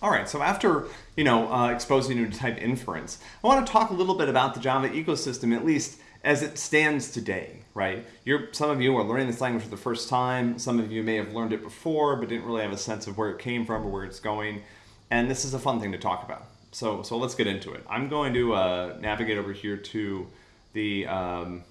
All right, so after you know uh, exposing you to type inference, I want to talk a little bit about the Java ecosystem, at least as it stands today, right? You're, some of you are learning this language for the first time. Some of you may have learned it before, but didn't really have a sense of where it came from or where it's going. And this is a fun thing to talk about. So, so let's get into it. I'm going to uh, navigate over here to the um,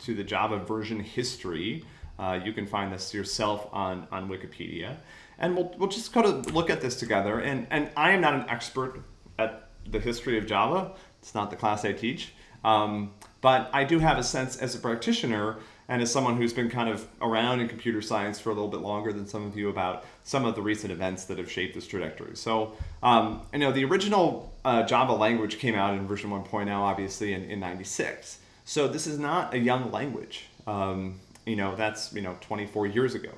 to the Java version history. Uh, you can find this yourself on, on Wikipedia. And we'll, we'll just kind of look at this together. And, and I am not an expert at the history of Java. It's not the class I teach. Um, but I do have a sense as a practitioner and as someone who's been kind of around in computer science for a little bit longer than some of you about some of the recent events that have shaped this trajectory. So, um, you know, the original uh, Java language came out in version 1.0, obviously, in, in 96. So this is not a young language. Um, you know, that's, you know, 24 years ago.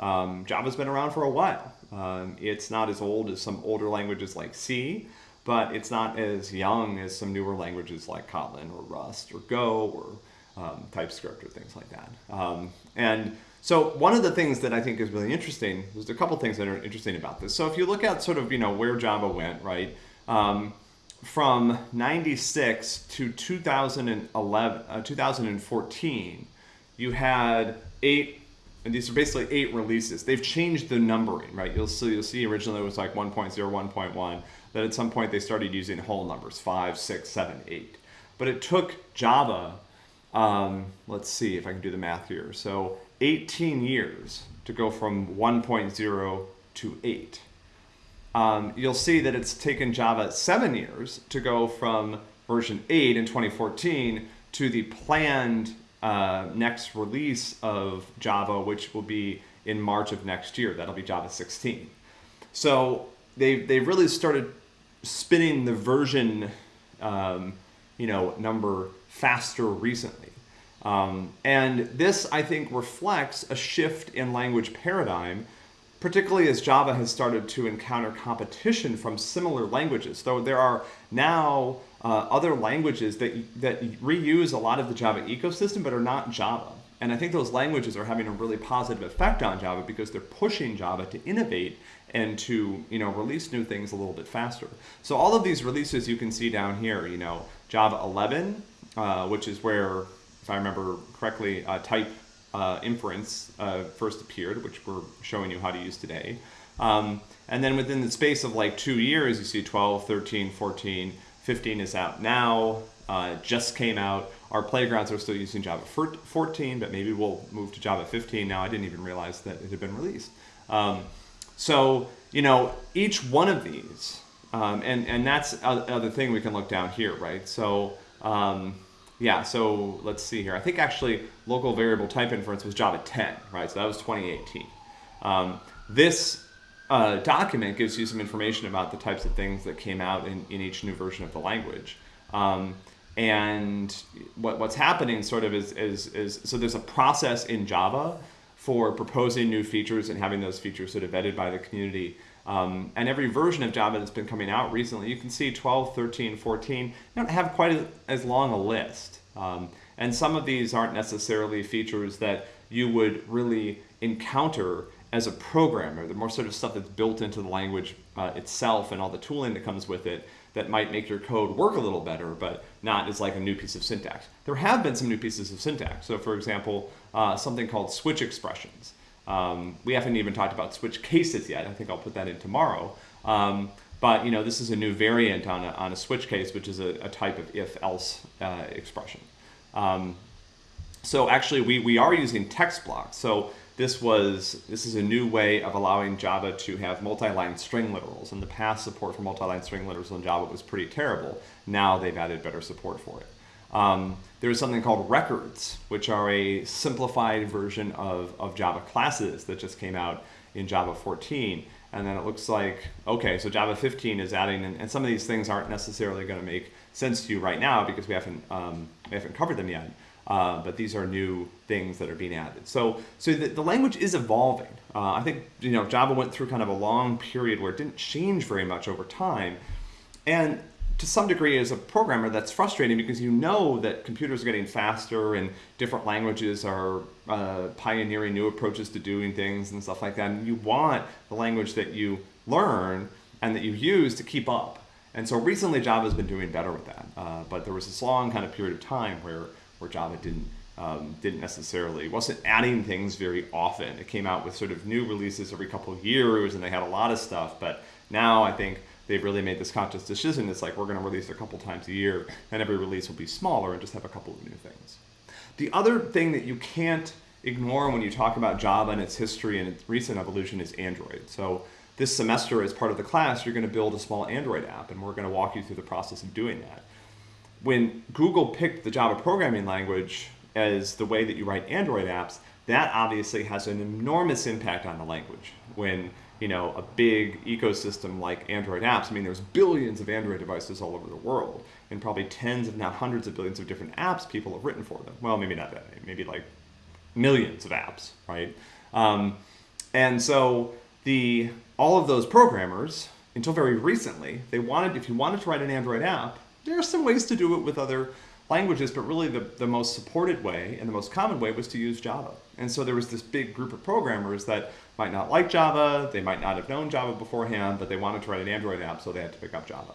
Um, Java's been around for a while. Um, it's not as old as some older languages like C, but it's not as young as some newer languages like Kotlin or Rust or Go or um, TypeScript or things like that. Um, and so one of the things that I think is really interesting, there's a couple things that are interesting about this. So if you look at sort of, you know, where Java went, right? Um, from 96 to 2011, uh, 2014, you had eight and these are basically eight releases. They've changed the numbering, right? You'll see, you'll see originally it was like 1.0, 1.1. Then at some point they started using whole numbers, five, six, seven, eight. But it took Java, um, let's see if I can do the math here. So 18 years to go from 1.0 to 8. Um, you'll see that it's taken Java seven years to go from version 8 in 2014 to the planned uh, next release of Java, which will be in March of next year. That'll be Java 16. So they they really started spinning the version, um, you know, number faster recently. Um, and this, I think, reflects a shift in language paradigm, particularly as Java has started to encounter competition from similar languages. Though there are now uh, other languages that, that reuse a lot of the Java ecosystem but are not Java. And I think those languages are having a really positive effect on Java because they're pushing Java to innovate and to you know release new things a little bit faster. So all of these releases you can see down here, you know, Java 11, uh, which is where, if I remember correctly, uh, type uh, inference uh, first appeared, which we're showing you how to use today. Um, and then within the space of like two years, you see 12, 13, 14, 15 is out now, uh, just came out. Our playgrounds are still using Java 14, but maybe we'll move to Java 15 now. I didn't even realize that it had been released. Um, so, you know, each one of these, um, and, and that's another thing we can look down here, right? So, um, yeah, so let's see here. I think actually local variable type inference was Java 10, right? So that was 2018. Um, this uh, document gives you some information about the types of things that came out in, in each new version of the language. Um, and what, what's happening sort of is, is, is, so there's a process in Java for proposing new features and having those features sort of vetted by the community. Um, and every version of Java that's been coming out recently, you can see 12, 13, 14, don't have quite as, as long a list. Um, and some of these aren't necessarily features that you would really encounter as a programmer, the more sort of stuff that's built into the language uh, itself and all the tooling that comes with it that might make your code work a little better, but not as like a new piece of syntax. There have been some new pieces of syntax. So for example, uh, something called switch expressions. Um, we haven't even talked about switch cases yet. I think I'll put that in tomorrow. Um, but you know, this is a new variant on a, on a switch case, which is a, a type of if-else uh, expression. Um, so actually, we, we are using text blocks. So this was this is a new way of allowing Java to have multi-line string literals. In the past, support for multi-line string literals in Java was pretty terrible. Now they've added better support for it. Um, there's something called records, which are a simplified version of, of Java classes that just came out in Java 14. And then it looks like, okay, so Java 15 is adding, and, and some of these things aren't necessarily going to make sense to you right now because we haven't, um, we haven't covered them yet. Uh, but these are new things that are being added. So, so the, the language is evolving. Uh, I think you know Java went through kind of a long period where it didn't change very much over time, and to some degree, as a programmer, that's frustrating because you know that computers are getting faster and different languages are uh, pioneering new approaches to doing things and stuff like that. And you want the language that you learn and that you use to keep up. And so recently Java's been doing better with that. Uh, but there was this long kind of period of time where, where Java didn't, um, didn't necessarily, wasn't adding things very often. It came out with sort of new releases every couple of years and they had a lot of stuff. But now I think they've really made this conscious decision. It's like we're going to release a couple times a year and every release will be smaller and just have a couple of new things. The other thing that you can't ignore when you talk about Java and its history and its recent evolution is Android. So this semester as part of the class, you're going to build a small Android app and we're going to walk you through the process of doing that. When Google picked the Java programming language as the way that you write Android apps, that obviously has an enormous impact on the language. When you know a big ecosystem like Android apps, I mean there's billions of Android devices all over the world and probably tens if not hundreds of billions of different apps people have written for them. Well, maybe not that many, maybe like millions of apps, right? Um, and so the all of those programmers, until very recently, they wanted if you wanted to write an Android app, there are some ways to do it with other languages, but really the, the most supported way and the most common way was to use Java. And so there was this big group of programmers that might not like Java, they might not have known Java beforehand, but they wanted to write an Android app, so they had to pick up Java.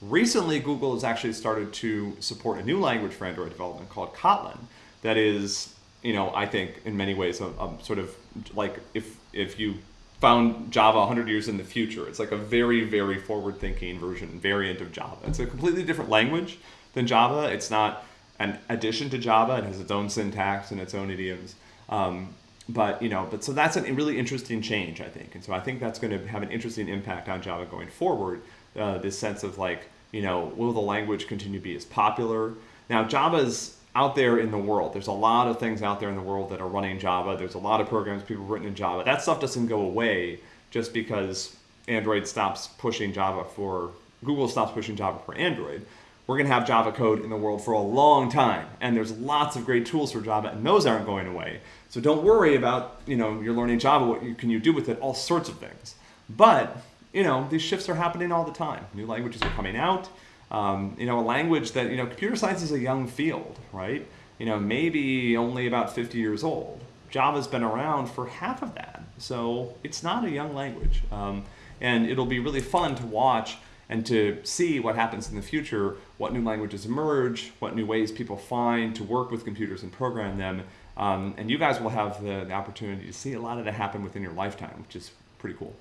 Recently, Google has actually started to support a new language for Android development called Kotlin that is you know, I think in many ways, a, a sort of like if if you found Java 100 years in the future, it's like a very, very forward-thinking version, variant of Java. It's a completely different language than Java. It's not an addition to Java. It has its own syntax and its own idioms. Um, but you know, but so that's a really interesting change, I think. And so I think that's going to have an interesting impact on Java going forward. Uh, this sense of like, you know, will the language continue to be as popular? Now, Java's out there in the world. There's a lot of things out there in the world that are running Java. There's a lot of programs people written in Java. That stuff doesn't go away just because Android stops pushing Java for, Google stops pushing Java for Android. We're going to have Java code in the world for a long time. And there's lots of great tools for Java, and those aren't going away. So don't worry about, you know, you're learning Java, what you, can you do with it? All sorts of things. But, you know, these shifts are happening all the time. New languages are coming out. Um, you know, a language that, you know, computer science is a young field, right? You know, maybe only about 50 years old. Java's been around for half of that. So it's not a young language. Um, and it'll be really fun to watch and to see what happens in the future, what new languages emerge, what new ways people find to work with computers and program them. Um, and you guys will have the, the opportunity to see a lot of that happen within your lifetime, which is pretty cool.